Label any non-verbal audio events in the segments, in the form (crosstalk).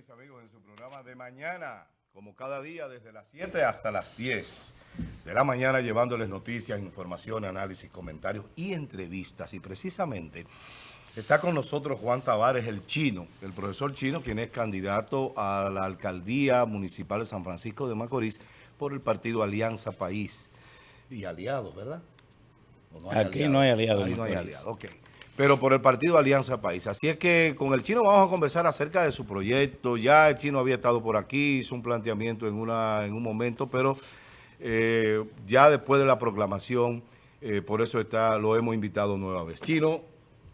mis amigos, en su programa de mañana, como cada día, desde las 7 hasta las 10 de la mañana, llevándoles noticias, información, análisis, comentarios y entrevistas. Y precisamente está con nosotros Juan Tavares, el chino, el profesor chino, quien es candidato a la alcaldía municipal de San Francisco de Macorís por el partido Alianza País. Y aliados, ¿verdad? Aquí no hay aliados. Ahí no hay aliados, ok pero por el partido Alianza País. Así es que con el chino vamos a conversar acerca de su proyecto. Ya el chino había estado por aquí, hizo un planteamiento en, una, en un momento, pero eh, ya después de la proclamación, eh, por eso está lo hemos invitado nueva vez. Chino,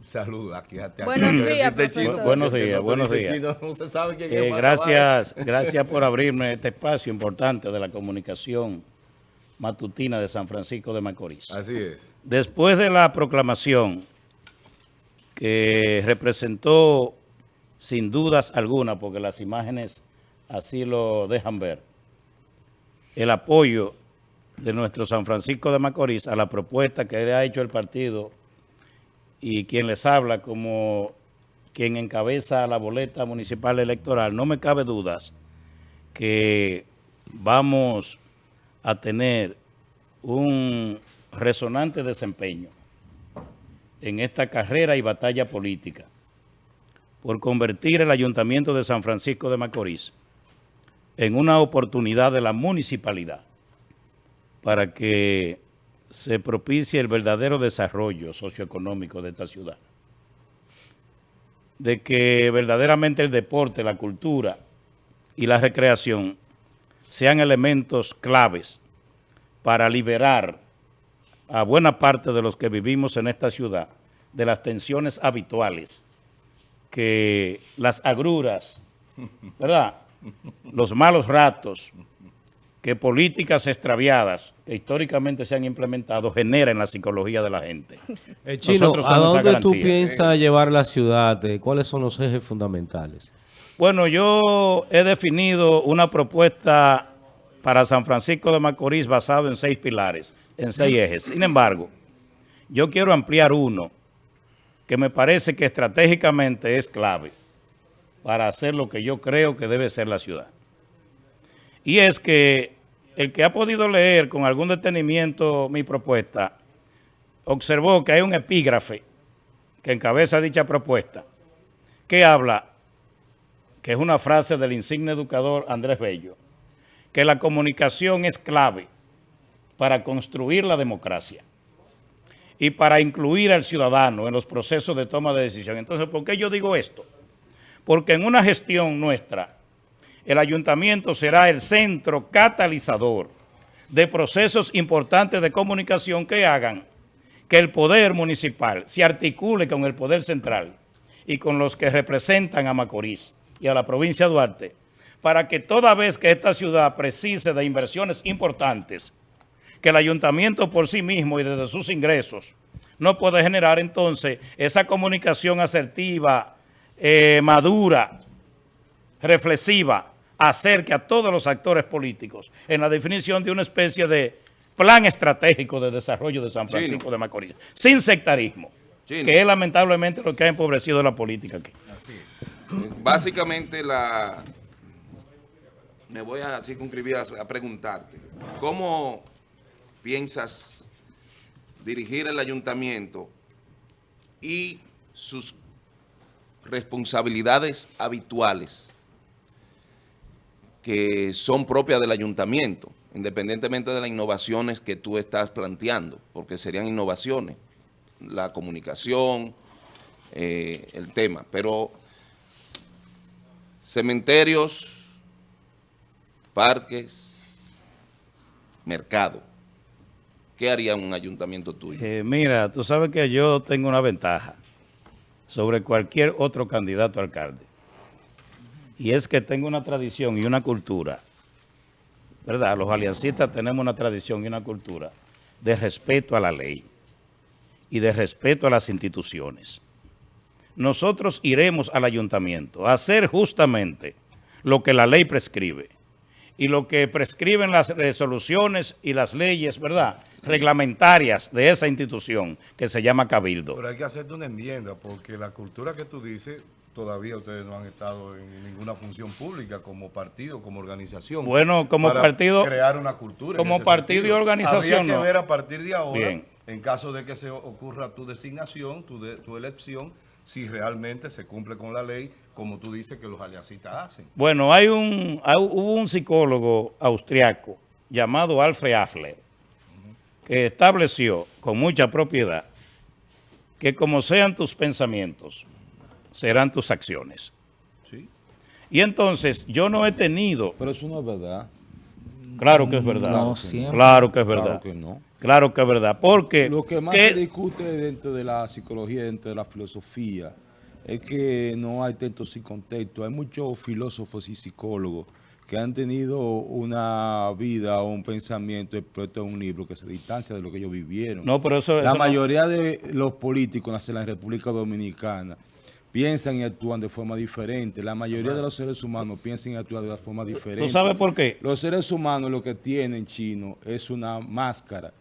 saluda. Aquí, buenos días. Buenos días, buenos días. no se sabe quién eh, gracias, gracias por (laughs) abrirme este espacio importante de la comunicación matutina de San Francisco de Macorís. Así es. Después de la proclamación que representó sin dudas alguna, porque las imágenes así lo dejan ver, el apoyo de nuestro San Francisco de Macorís a la propuesta que le ha hecho el partido y quien les habla como quien encabeza la boleta municipal electoral, no me cabe dudas que vamos a tener un resonante desempeño en esta carrera y batalla política por convertir el Ayuntamiento de San Francisco de Macorís en una oportunidad de la municipalidad para que se propicie el verdadero desarrollo socioeconómico de esta ciudad. De que verdaderamente el deporte, la cultura y la recreación sean elementos claves para liberar a buena parte de los que vivimos en esta ciudad de las tensiones habituales, que las agruras, ¿verdad? Los malos ratos, que políticas extraviadas que históricamente se han implementado generan en la psicología de la gente. (laughs) Eh, Chino, ¿a dónde tú piensas llevar la ciudad? ¿Cuáles son los ejes fundamentales? Bueno, yo he definido una propuesta para San Francisco de Macorís basado en seis pilares en seis ejes. Sin embargo, yo quiero ampliar uno que me parece que estratégicamente es clave para hacer lo que yo creo que debe ser la ciudad. Y es que el que ha podido leer con algún detenimiento mi propuesta, observó que hay un epígrafe que encabeza dicha propuesta, que habla, que es una frase del insigne educador Andrés Bello, que la comunicación es clave para construir la democracia y para incluir al ciudadano en los procesos de toma de decisión. Entonces, ¿por qué yo digo esto? Porque en una gestión nuestra, el ayuntamiento será el centro catalizador de procesos importantes de comunicación que hagan que el poder municipal se articule con el poder central y con los que representan a Macorís y a la provincia de Duarte, para que toda vez que esta ciudad precise de inversiones importantes, que el ayuntamiento por sí mismo y desde sus ingresos no puede generar entonces esa comunicación asertiva, eh, madura, reflexiva, acerque a todos los actores políticos en la definición de una especie de plan estratégico de desarrollo de San Francisco de Macorís, sin sectarismo, que es lamentablemente lo que ha empobrecido la política aquí. Básicamente la... Me voy a circunscribir a preguntarte, ¿cómo piensas dirigir el ayuntamiento y sus responsabilidades habituales que son propias del ayuntamiento, independientemente de las innovaciones que tú estás planteando, porque serían innovaciones, la comunicación, eh, el tema, pero cementerios, parques, mercado. ¿Qué haría un ayuntamiento tuyo? Eh, mira, tú sabes que yo tengo una ventaja sobre cualquier otro candidato alcalde. Y es que tengo una tradición y una cultura, ¿verdad? Los aliancistas tenemos una tradición y una cultura de respeto a la ley y de respeto a las instituciones. Nosotros iremos al ayuntamiento a hacer justamente lo que la ley prescribe y lo que prescriben las resoluciones y las leyes, ¿verdad?, reglamentarias de esa institución que se llama Cabildo. Pero hay que hacerte una enmienda porque la cultura que tú dices todavía ustedes no han estado en ninguna función pública como partido, como organización. Bueno, como partido... crear una cultura. Como partido y organización, Habría que ver a partir de ahora, en caso de que se ocurra tu designación, tu, tu elección, si realmente se cumple con la ley, como tú dices que los aliancistas hacen. Bueno, hay un, hubo un psicólogo austriaco llamado Alfred Affler, que estableció con mucha propiedad que como sean tus pensamientos, serán tus acciones. Sí. Y entonces yo no he tenido... Pero eso no es verdad. Claro que es verdad. No, claro que es verdad. Claro que no. Claro que es verdad. Porque... Lo que más se discute dentro de la psicología, dentro de la filosofía, es que no hay texto sin contexto. Hay muchos filósofos y psicólogos que han tenido una vida o un pensamiento expuesto en un libro que se distancia de lo que ellos vivieron. No, pero eso, la mayoría de los políticos en la República Dominicana piensan y actúan de forma diferente. La mayoría de los seres humanos piensan y actúan de forma diferente. ¿Tú sabes por qué? Los seres humanos lo que tienen, chino, es una máscara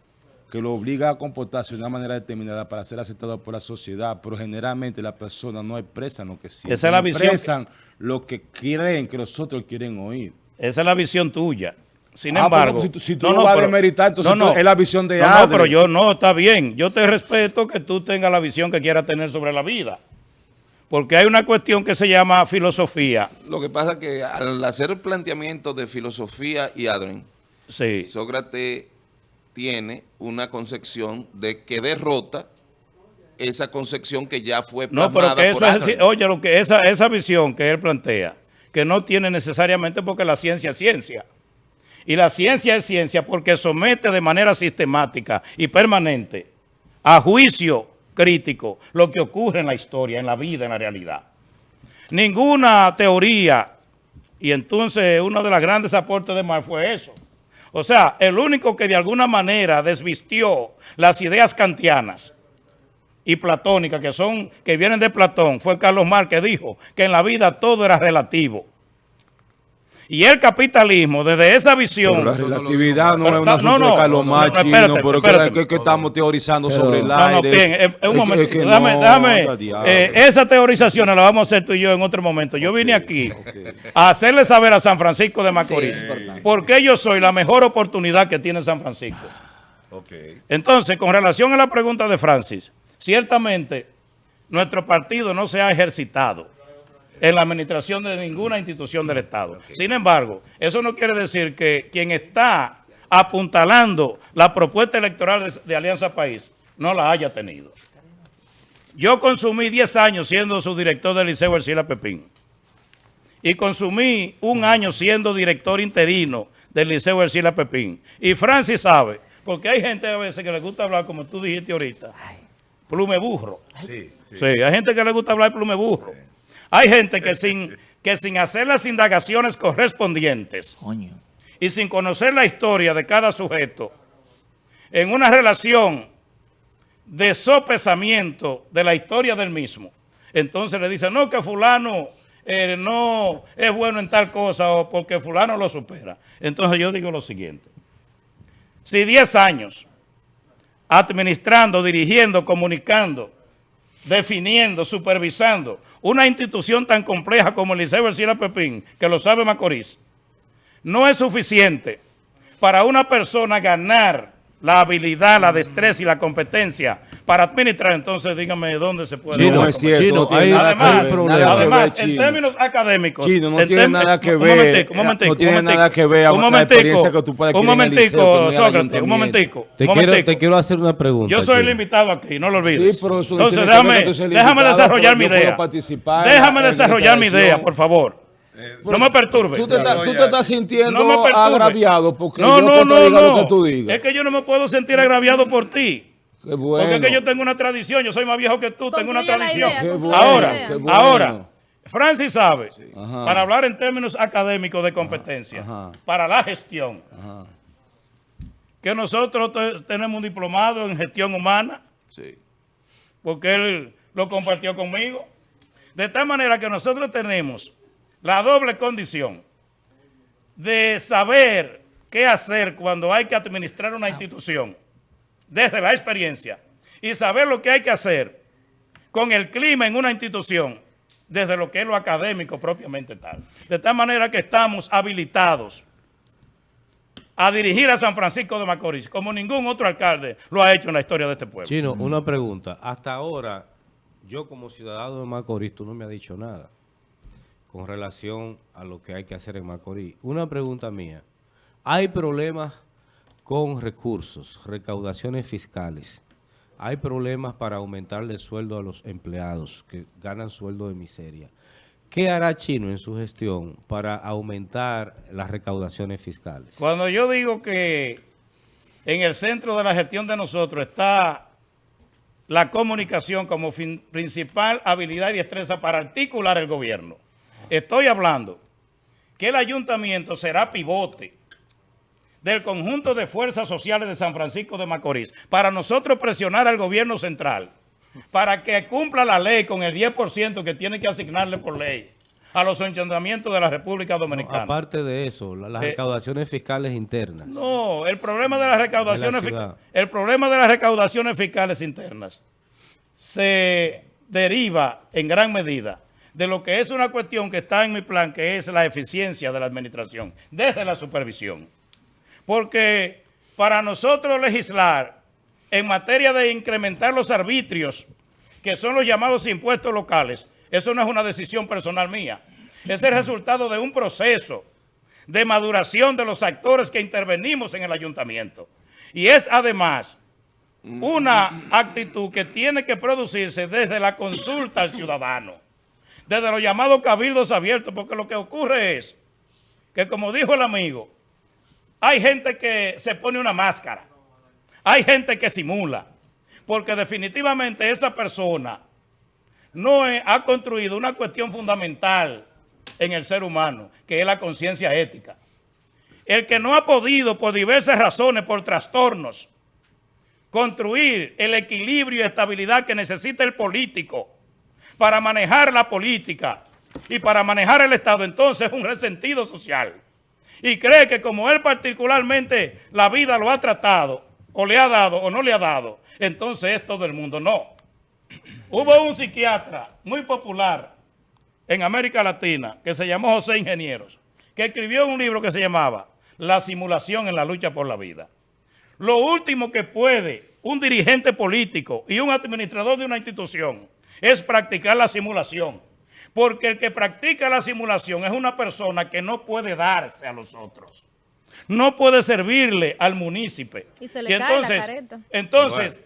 que lo obliga a comportarse de una manera determinada para ser aceptado por la sociedad, pero generalmente las personas no expresan lo que sienten, Esa es la visión expresan lo que creen que los otros quieren oír. Esa es la visión tuya. Sin ah, embargo... si, tú no, vas a demeritar, entonces es la visión de No, pero yo no, está bien. Yo te respeto que tú tengas la visión que quieras tener sobre la vida. Porque hay una cuestión que se llama filosofía. Lo que pasa es que al hacer el planteamiento de filosofía y Adrien, sí. Sócrates tiene una concepción de que derrota esa concepción que ya fue plasmada no, pero que eso Oye, lo que esa, esa visión que él plantea, que no tiene necesariamente porque la ciencia es ciencia. Y la ciencia es ciencia porque somete de manera sistemática y permanente a juicio crítico lo que ocurre en la historia, en la vida, en la realidad. Ninguna teoría, y entonces uno de los grandes aportes de Marx fue eso, o sea, el único que de alguna manera desvistió las ideas kantianas y platónicas que son que vienen de Platón fue Carlos Marx que dijo que en la vida todo era relativo. Y el capitalismo, desde esa visión... Pero la relatividad no es una no, no, de Carlos pero que, que, estamos teorizando sobre el aire. No, bien, eh, un momento, eh, esa teorización la vamos a hacer tú y yo en otro momento. Yo vine aquí a hacerle saber a San Francisco de Macorís porque yo soy la mejor oportunidad que tiene San Francisco. Entonces, con relación a la pregunta de Francis, ciertamente nuestro partido no se ha ejercitado en la administración de ninguna institución del Estado. Sin embargo, eso no quiere decir que quien está apuntalando la propuesta electoral de, Alianza País no la haya tenido. Yo consumí 10 años siendo su director del Liceo Ercila Pepín y consumí un año siendo director interino del Liceo Ercila Pepín. Y Francis sabe, porque hay gente a veces que le gusta hablar, como tú dijiste ahorita, plume burro. Sí, sí. hay gente que le gusta hablar plume burro. Hay gente que sin, que sin hacer las indagaciones correspondientes y sin conocer la historia de cada sujeto, en una relación de sopesamiento de la historia del mismo, entonces le dice, no, que fulano eh, no es bueno en tal cosa o porque fulano lo supera. Entonces yo digo lo siguiente, si 10 años administrando, dirigiendo, comunicando, definiendo, supervisando una institución tan compleja como el Liceo Ercila Pepín, que lo sabe Macorís, no es suficiente para una persona ganar la habilidad, la destreza y la competencia para administrar, entonces dígame dónde se puede... no es cierto, además, además en términos académicos... Chino, no tiene nada que ver, un momentico, no tiene nada que ver un momentico, que tú puedes un momentico, Sócrates, un momentico, te, quiero, te quiero hacer una pregunta. Yo soy el invitado aquí, no lo olvides. Sí, pero eso entonces déjame, déjame desarrollar mi idea. Déjame desarrollar mi idea, por favor. Eh, no me perturbe. Tú te, estás sintiendo agraviado porque no, yo no, te no, lo que tú digas. Es que yo no me puedo sentir agraviado por ti. Porque es que yo tengo una tradición, yo soy más viejo que tú, tengo una tradición. ahora, ahora, Francis sabe, para hablar en términos académicos de competencia, para la gestión, que nosotros tenemos un diplomado en gestión humana, porque él lo compartió conmigo. De tal manera que nosotros tenemos la doble condición de saber qué hacer cuando hay que administrar una institución desde la experiencia y saber lo que hay que hacer con el clima en una institución desde lo que es lo académico propiamente tal. De tal manera que estamos habilitados a dirigir a San Francisco de Macorís, como ningún otro alcalde lo ha hecho en la historia de este pueblo. Chino, una pregunta. Hasta ahora, yo como ciudadano de Macorís, tú no me has dicho nada con relación a lo que hay que hacer en Macorís. Una pregunta mía. ¿Hay problemas con recursos, recaudaciones fiscales? ¿Hay problemas para aumentarle el sueldo a los empleados que ganan sueldo de miseria? ¿Qué hará Chino en su gestión para aumentar las recaudaciones fiscales? Cuando yo digo que en el centro de la gestión de nosotros está la comunicación como principal habilidad y destreza para articular el gobierno, estoy hablando que el ayuntamiento será pivote del conjunto de fuerzas sociales de San Francisco de Macorís para nosotros presionar al gobierno central para que cumpla la ley con el 10% que tiene que asignarle por ley a los ayuntamientos de la República Dominicana. aparte de eso, las eh, recaudaciones fiscales internas. No, el problema de las recaudaciones el problema de las recaudaciones fiscales internas se deriva en gran medida de lo que es una cuestión que está en mi plan, que es la eficiencia de la administración, desde la supervisión. Porque para nosotros legislar en materia de incrementar los arbitrios, que son los llamados impuestos locales, eso no es una decisión personal mía. Es el resultado de un proceso de maduración de los actores que intervenimos en el ayuntamiento. Y es además una actitud que tiene que producirse desde la consulta al ciudadano, desde los llamados cabildos abiertos, porque lo que ocurre es que, como dijo el amigo, hay gente que se pone una máscara hay gente que simula, porque definitivamente esa persona no ha construido una cuestión fundamental en el ser humano, que es la conciencia ética. El que no ha podido, por diversas razones, por trastornos, construir el equilibrio y estabilidad que necesita el político para manejar la política y para manejar el Estado, entonces es un resentido social. Y cree que como él particularmente la vida lo ha tratado, o le ha dado o no le ha dado, entonces es todo el mundo. No. (clears throat) Hubo un psiquiatra muy popular en América Latina que se llamó José Ingenieros, que escribió un libro que se llamaba La simulación en la lucha por la vida. Lo último que puede un dirigente político y un administrador de una institución es practicar la simulación. Porque el que practica la simulación es una persona que no puede darse a los otros no puede servirle al municipio. Y se le entonces, Entonces,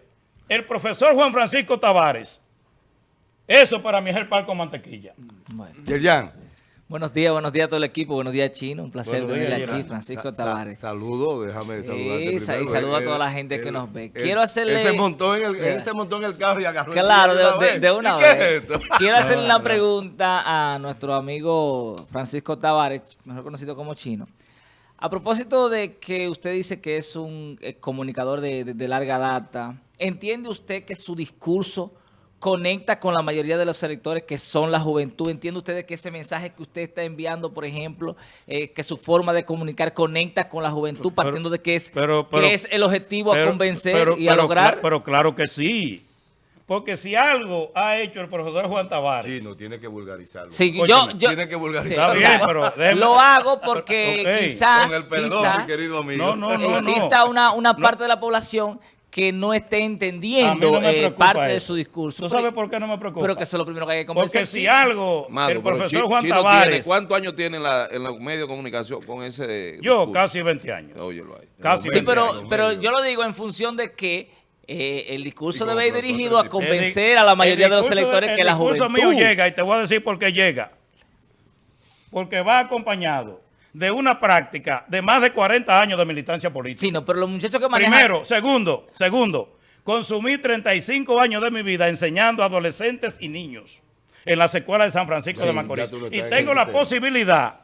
el profesor Juan Francisco Tavares, eso para mí es el palco mantequilla. Bueno. Buenos días, buenos días a todo el equipo, buenos días Chino, un placer venir aquí, Francisco Tavares. Saludo, déjame saludarte sí, saludo a toda la gente que nos ve. Quiero hacerle... Él se, montó en el, él se montó en el carro y agarró Claro, de, de, una vez. (laughs) Quiero hacerle una pregunta a nuestro amigo Francisco Tavares, mejor conocido como Chino. A propósito de que usted dice que es un eh, comunicador de, larga data, ¿entiende usted que su discurso conecta con la mayoría de los electores que son la juventud? ¿Entiende usted que ese mensaje que usted está enviando, por ejemplo, eh, que su forma de comunicar conecta con la juventud, partiendo de que es, es el objetivo a convencer y a lograr? pero claro que sí. Porque si algo ha hecho el profesor Juan Tavares... Sí, no, tiene que vulgarizarlo. Sí, yo, tiene que vulgarizarlo. (laughs) Lo hago porque quizás, Con el perdón, querido amigo. No, no, exista una, una parte de la población que no esté entendiendo eh, parte de su discurso. ¿Tú sabes por qué no me preocupa? Pero que eso es lo primero que hay que conversar. Porque si algo, el profesor Juan Tavares... ¿Cuántos años tiene en, la, en los medios de comunicación con ese Yo, casi 20 años. Óyelo ahí. Casi 20 sí, pero, pero yo lo digo en función de que eh, el discurso debe ir dirigido a convencer a la mayoría de los electores que la juventud... El discurso mío llega, y te voy a decir por qué llega. Porque va acompañado de una práctica de más de 40 años de militancia política. Sí, no, pero los muchachos que manejan... Primero, segundo, segundo, consumí 35 años de mi vida enseñando a adolescentes y niños en la escuelas de San Francisco de Macorís. Y tengo la posibilidad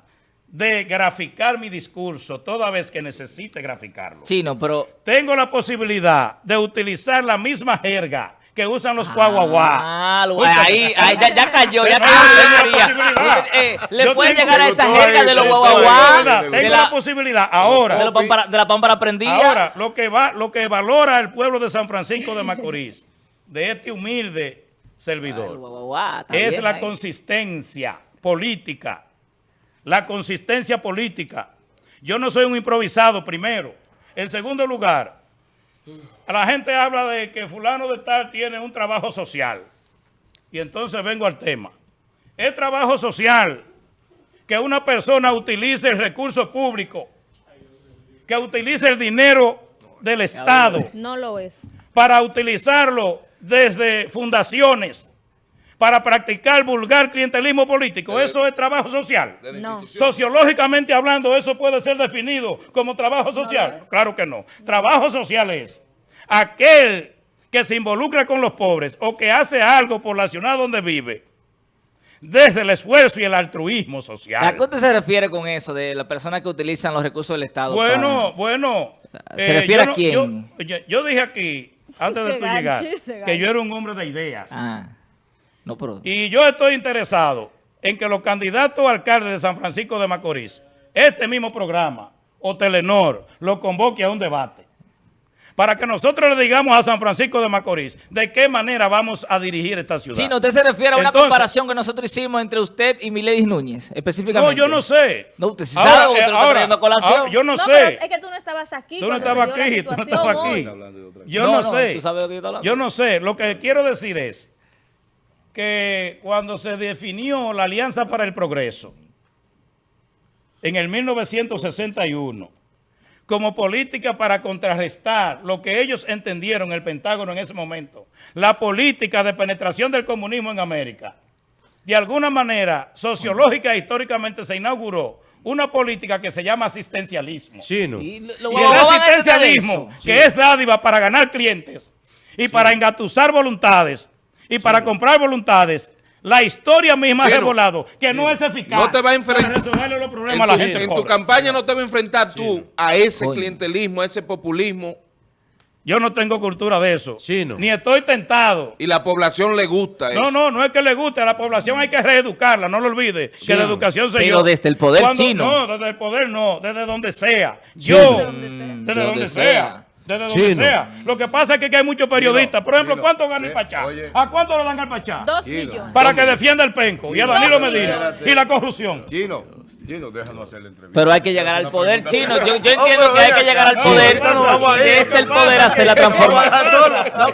de graficar mi discurso toda vez que necesite graficarlo. Sí, no, pero... Tengo la posibilidad de utilizar la misma jerga que usan los guaguaguá. Ah, ahí, ahí ya, cayó, ya cayó. Eh, le puede llegar a esa jerga de los guaguaguá. Tengo la, posibilidad ahora. De, la pámpara prendida. Ahora, lo que, va, lo que valora el pueblo de San Francisco de Macorís, de este humilde servidor. Ay, es bien la ahí. consistencia política. La consistencia política. Yo no soy un improvisado, primero. En segundo lugar, la gente habla de que fulano de tal tiene un trabajo social. Y entonces vengo al tema. Es trabajo social que una persona utilice el recurso público, que utilice el dinero del Estado No lo es. para utilizarlo desde fundaciones para practicar vulgar clientelismo político. Eso es trabajo social. No. Sociológicamente hablando, eso puede ser definido como trabajo social. Claro que no. Trabajo social es aquel que se involucra con los pobres o que hace algo por la ciudad donde vive desde el esfuerzo y el altruismo ¿A social. qué usted se refiere con eso de las personas que utilizan los recursos del Estado? Bueno, bueno. ¿Se refiere yo a no- quién? Yo, yo- yo dije aquí, antes de tú llegar, que yo era un hombre de ideas. Ah, no, pero... Y yo estoy interesado en que los candidatos a alcaldes de San Francisco de Macorís, este mismo programa o Telenor, lo convoque a un debate. Para que nosotros le digamos a San Francisco de Macorís de qué manera vamos a dirigir esta ciudad. Chino, usted se refiere a una Entonces- comparación que nosotros hicimos entre usted y Miledis Núñez, no, específicamente. yo no sé. No, usted sí sabe, usted lo está colación. ahora, yo no, No, sé. pero es que tú no estabas aquí. Tú no estabas aquí, tú no estabas aquí. Yo No, no, no, sé. tú sabes de lo que yo. Yo no sé. Lo que quiero decir es que cuando se definió la Alianza para el Progreso en el 1961 como política para contrarrestar lo que ellos entendieron el Pentágono en ese momento, la política de penetración del comunismo en América, de alguna manera, sociológica e históricamente se inauguró una política que se llama asistencialismo. Chino. Y lo- lo- Y el asistencialismo, que es dádiva para ganar clientes y para engatusar voluntades y para comprar voluntades, la historia misma ha revelado que no es eficaz No te va a enfrentar- para resolverle los problemas En a la tu, gente en tu pobre. campaña no te va a enfrentar tú a ese clientelismo, a ese populismo, Yo no tengo cultura de eso. Chino. Ni estoy tentado. y la población le gusta eso. No, no, no es que le guste. A la población hay que reeducarla. No lo olvide. Que la educación se Pero desde el poder chino. No, desde el poder no. Desde donde sea. Yo. donde sea. Desde De donde sea. Desde donde Chino. sea. Lo que pasa es que hay muchos periodistas. Por ejemplo, Chino, ¿cuánto gana el eh, Pachá? oye. ¿A cuánto le dan al Pachá? Dos Chino. millones. Para que defienda el penco. Y a Danilo Medina. Y la corrupción. Gino, Hacer la entrevista. Pero hay que llegar al poder chino. Yo, yo entiendo que hay que llegar al poder a y desde el poder hacer la (laughs) transformación. No,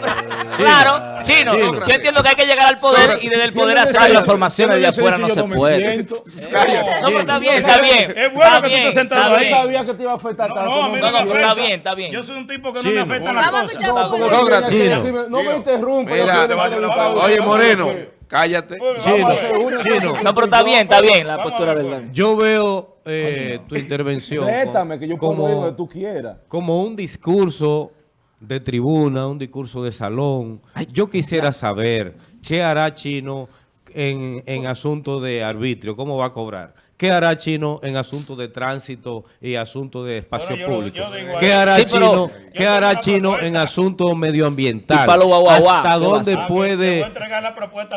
Claro, chino. Chino. Yo entiendo que hay que llegar al poder y desde el poder hacer las transformaciones de afuera no se puede. No, pero está bien, está bien. Es bueno Está que tú bien, estés sentado ahí. sabía que te iba a afectar No, tanto. no, No, no, no, está bien, está bien. Yo soy un tipo que no Chino. me afecta la Vamos a cosa. escuchar No, no me interrumpa. Mira, yo te va a quiero hacer la hablar. Oye, Moreno, cállate. Chino, Chino. No, pero está bien, está bien la postura del Yo veo eh, tu intervención Rétame, que yo puedo ir como, donde tú quieras. como un discurso de tribuna, un discurso de salón. Yo quisiera saber qué hará Chino en, en asunto de arbitrio, cómo va a cobrar. ¿Qué hará Chino en asunto de tránsito y asunto de espacio Bueno, público? yo ¿Qué hará Sí, Chino, ¿qué hará Chino en asunto medioambiental? Y palo guau, guau, guau, ¿Hasta ¿qué va a dónde puede.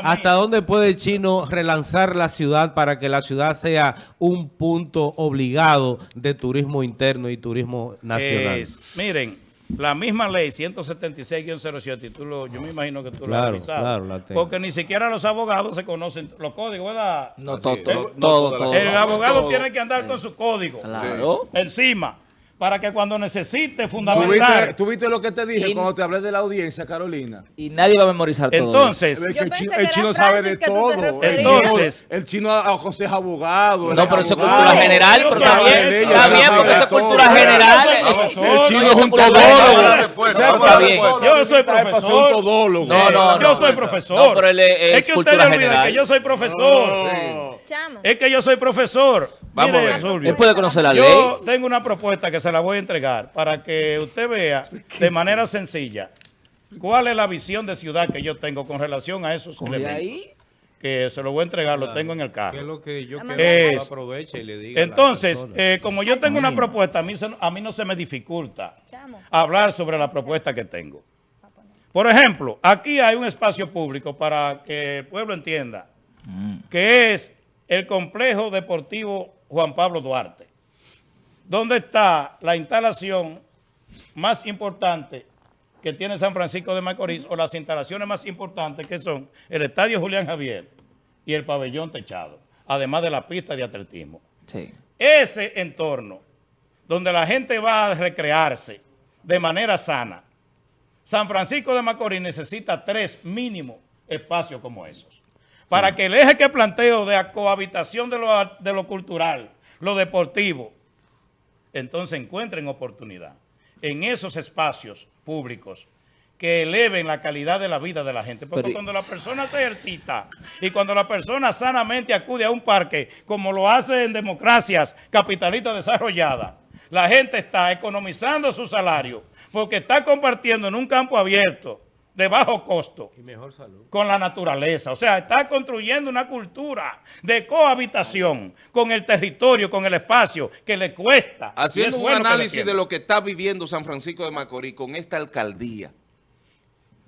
¿Hasta dónde puede Chino relanzar la ciudad para que la ciudad sea un punto obligado de turismo interno y turismo nacional? Es, miren, la misma ley 176-07, y tú lo, yo me imagino que tú lo has revisado. claro, la tengo. Porque ni siquiera los abogados se conocen los códigos, ¿verdad? No, todo, todo. El no, abogado todo. tiene que andar con su código Claro. encima, para que cuando necesite ¿Tú fundamentar. viste, tú viste lo que te dije Y- cuando te hablé de la audiencia, Carolina? Y nadie va a memorizar todo. Entonces, el chino, el chino sabe de todo. El Entonces- el chino aconseja abogado. No, pero eso es cultura general, pero está bien. Está bien, porque eso es cultura general. Eso- chino es un todólogo. Yo soy profesor. No, no, yo soy profesor. Es- que ustedes olviden general. que yo soy profesor. Es que yo soy profesor. Vamos Mire, a ver. Zulvio, Él puede conocer la ley. Yo tengo una propuesta que se la voy a entregar para que usted vea (laughs) de manera sencilla cuál es la visión de ciudad que yo tengo con relación a esos elementos. ahí. Que se lo voy a entregar, lo tengo en el ¿Qué es carro. lo que yo quiero que aproveche y le diga Entonces, eh, como yo tengo una propuesta, a mí, se- a mí no se me dificulta Chamo. hablar sobre la propuesta que tengo. Por ejemplo, aquí hay un espacio público para que el pueblo entienda, que es el complejo deportivo Juan Pablo Duarte, donde está la instalación más importante que tiene San Francisco de Macorís o las instalaciones más importantes que son el Estadio Julián Javier y el pabellón techado, además de la pista de atletismo. Sí. Ese entorno donde la gente va a recrearse de manera sana, San Francisco de Macorís necesita tres mínimos espacios como esos. Para que el eje que planteo de la cohabitación de lo, de lo cultural, lo deportivo, entonces encuentren oportunidad en esos espacios públicos que eleven la calidad de la vida de la gente. Porque Pero- cuando la persona se ejercita y cuando la persona sanamente acude a un parque, como lo hace en democracias capitalistas desarrolladas, la gente está economizando su salario porque está compartiendo en un campo abierto de bajo costo Y mejor salud. con la naturaleza. O sea, está construyendo una cultura de cohabitación con el territorio, con el espacio, que le cuesta. Haciendo un bueno análisis de lo que está viviendo San Francisco de Macorís con esta alcaldía,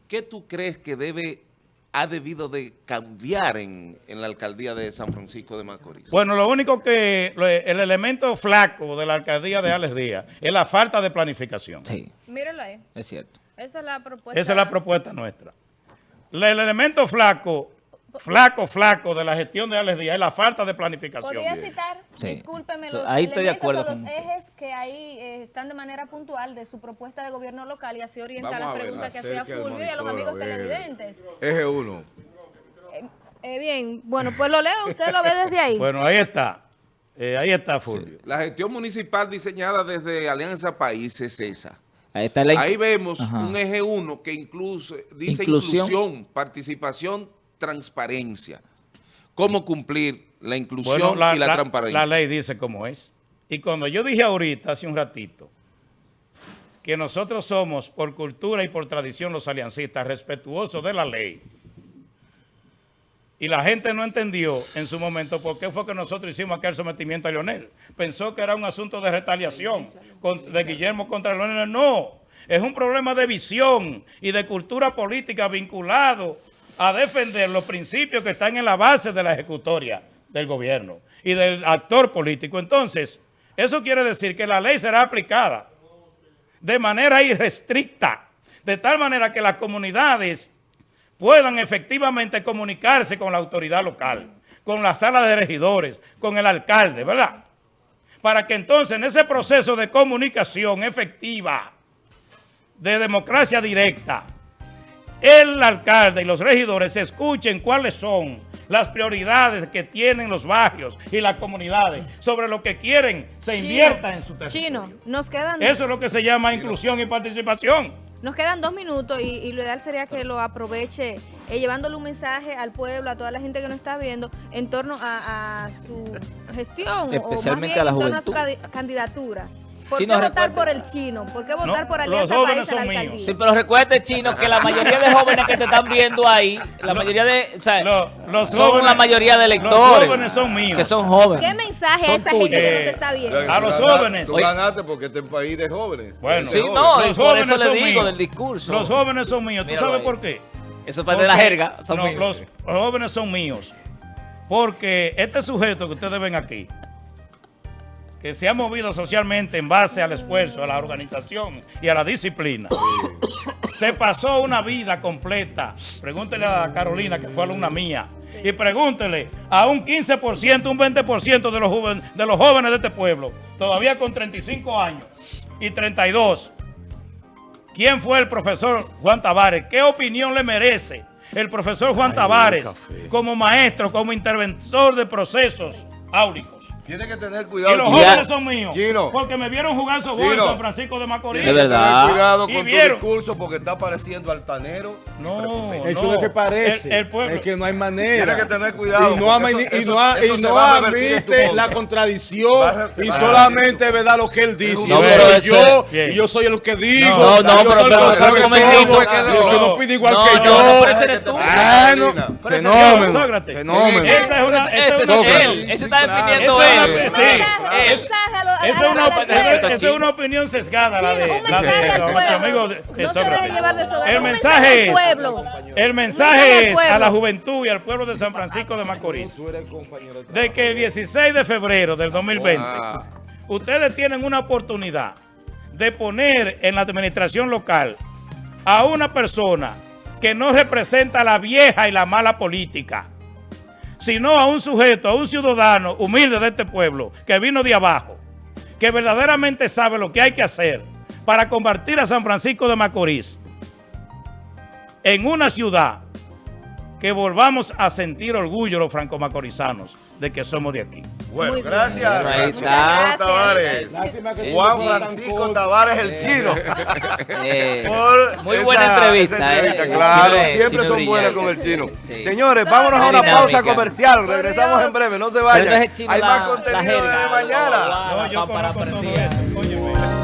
¿qué tú crees que debe, ha debido de cambiar en, en la alcaldía de San Francisco de Macorís? Bueno, lo único que, el elemento flaco de la alcaldía de Alex Díaz es la falta de planificación. Sí, Mírenlo ahí. es cierto. Esa es la propuesta. Esa es la propuesta nuestra. El elemento flaco, flaco, flaco de la gestión de Alex Díaz es la falta de planificación. ¿Podría citar, Sí. discúlpeme, los ahí estoy de acuerdo los con usted. ejes que ahí eh, están de manera puntual de su propuesta de gobierno local y así orienta Vamos las ver, preguntas que hacía Fulvio y a los amigos a televidentes. Eje 1. Eh, bien, bueno, pues lo leo, usted lo ve desde ahí. (laughs) Bueno, ahí está. Eh, ahí está Fulvio. La gestión municipal diseñada desde Alianza País es esa. Ahí está la... Ahí vemos Ajá. un eje 1 que incluso dice Inclusión. inclusión, participación, transparencia. ¿Cómo cumplir la inclusión Bueno, y la, transparencia? La ley dice cómo es. Y cuando yo dije ahorita, hace un ratito, que nosotros somos por cultura y por tradición los aliancistas respetuosos de la ley, y la gente no entendió en su momento por qué fue que nosotros hicimos aquel sometimiento a Leonel. Pensó que era un asunto de retaliación de Guillermo contra Leonel. No, es un problema de visión y de cultura política vinculado a defender los principios que están en la base de la ejecutoria del gobierno y del actor político. Entonces, eso quiere decir que la ley será aplicada de manera irrestricta, de tal manera que las comunidades puedan efectivamente comunicarse con la autoridad local, con la sala de regidores, con el alcalde, ¿verdad? Para que entonces en ese proceso de comunicación efectiva, de democracia directa, el alcalde y los regidores escuchen cuáles son las prioridades que tienen los barrios y las comunidades sobre lo que quieren se Chino, invierta en su territorio. Chino, nos quedan, Eso es lo que se llama inclusión y participación. Nos quedan dos minutos y, y lo ideal sería que lo aproveche eh, llevándole un mensaje al pueblo, a toda la gente que nos está viendo en torno a, a su gestión Especialmente o a la más bien en torno a su candidatura. ¿Por Chino, qué votar por el chino? ¿Por qué votar No, por los Alianza jóvenes País a la son míos. alcaldía? Sí, pero recuerde, Chino, que la mayoría de jóvenes que te están viendo ahí, la mayoría de, o sea, Lo- los son jóvenes- la mayoría de los electores. jóvenes son míos. Que son jóvenes. ¿Qué mensaje a esa gente que nos está viendo? A los jóvenes. Tú ganaste porque este es un país de jóvenes. Bueno, Sí, no, jóvenes. y por eso le digo del discurso. Los jóvenes son míos. ¿Tú Míralo sabes ahí. por qué? Eso es parte de la jerga. Son no, míos. los jóvenes son míos. Porque este sujeto que ustedes ven aquí, que se ha movido socialmente en base al esfuerzo, a la organización y a la disciplina, se pasó una vida completa. Pregúntele a Carolina, que fue alumna mía, y pregúntele a un 15%, un 20% de los, joven- de los jóvenes de este pueblo, todavía con 35 años y 32, ¿Quién fue el profesor Juan Tavares? ¿Qué opinión le merece el profesor Juan Tavares como maestro, como interventor de procesos áulicos? Tienes que tener Y cuidado. los Chino. jóvenes son míos. Chino. Porque me vieron jugar softball en. San Francisco de Macorís. Que verdad. tener cuidado Y con tu vieron- discurso porque está pareciendo altanero. Y No, prepotente. Es que no. lo que parece El- el pueblo- es que no hay manera. Tienes que tener cuidado, Y no, ama- eso- y eso- no, ha- eso y no en tu admite la contradicción Va y solamente es verdad lo que él dice. un Y yo No, soy pero yo Bien. y yo soy el que digo. No, no, yo pero- soy el pero- que pero sabe un todo, momentito, y que no. no pide igual No, que no, yo. no, pero ese eres tú. Bueno, Pero ese fenómeno, Sócrates. fenómeno. Esa es una, Ese está definiendo Esa es él. sí. Esa es una, la- es opinión sesgada, la de, la de nuestro amigo de, No Sócrates. El mensaje es, al pueblo. el mensaje es a la juventud y al pueblo de San Francisco de Macorís de que el 16 de febrero del 2020 Ah. ustedes tienen una oportunidad de poner en la administración local a una persona que no representa la vieja y la mala política, sino a un sujeto, a un ciudadano humilde de este pueblo, que vino de abajo, que verdaderamente sabe lo que hay que hacer para convertir a San Francisco de Macorís en una ciudad que volvamos a sentir orgullo los franco-macorizanos de que somos de aquí. Bueno, Muy gracias. Francisco. Tavares. Lástima que Juan Francisco. Tavares el chino. Eh, (laughs) Por muy esa- buena entrevista. esa entrevista, eh. Claro, Chino- siempre chino son buenas con el chino. Sí. Señores, vámonos a una Dinámica. pausa comercial. Regresamos en breve, no se vayan. Hay la- más contenido de mañana. la- No, yo para todo eso, óyeme.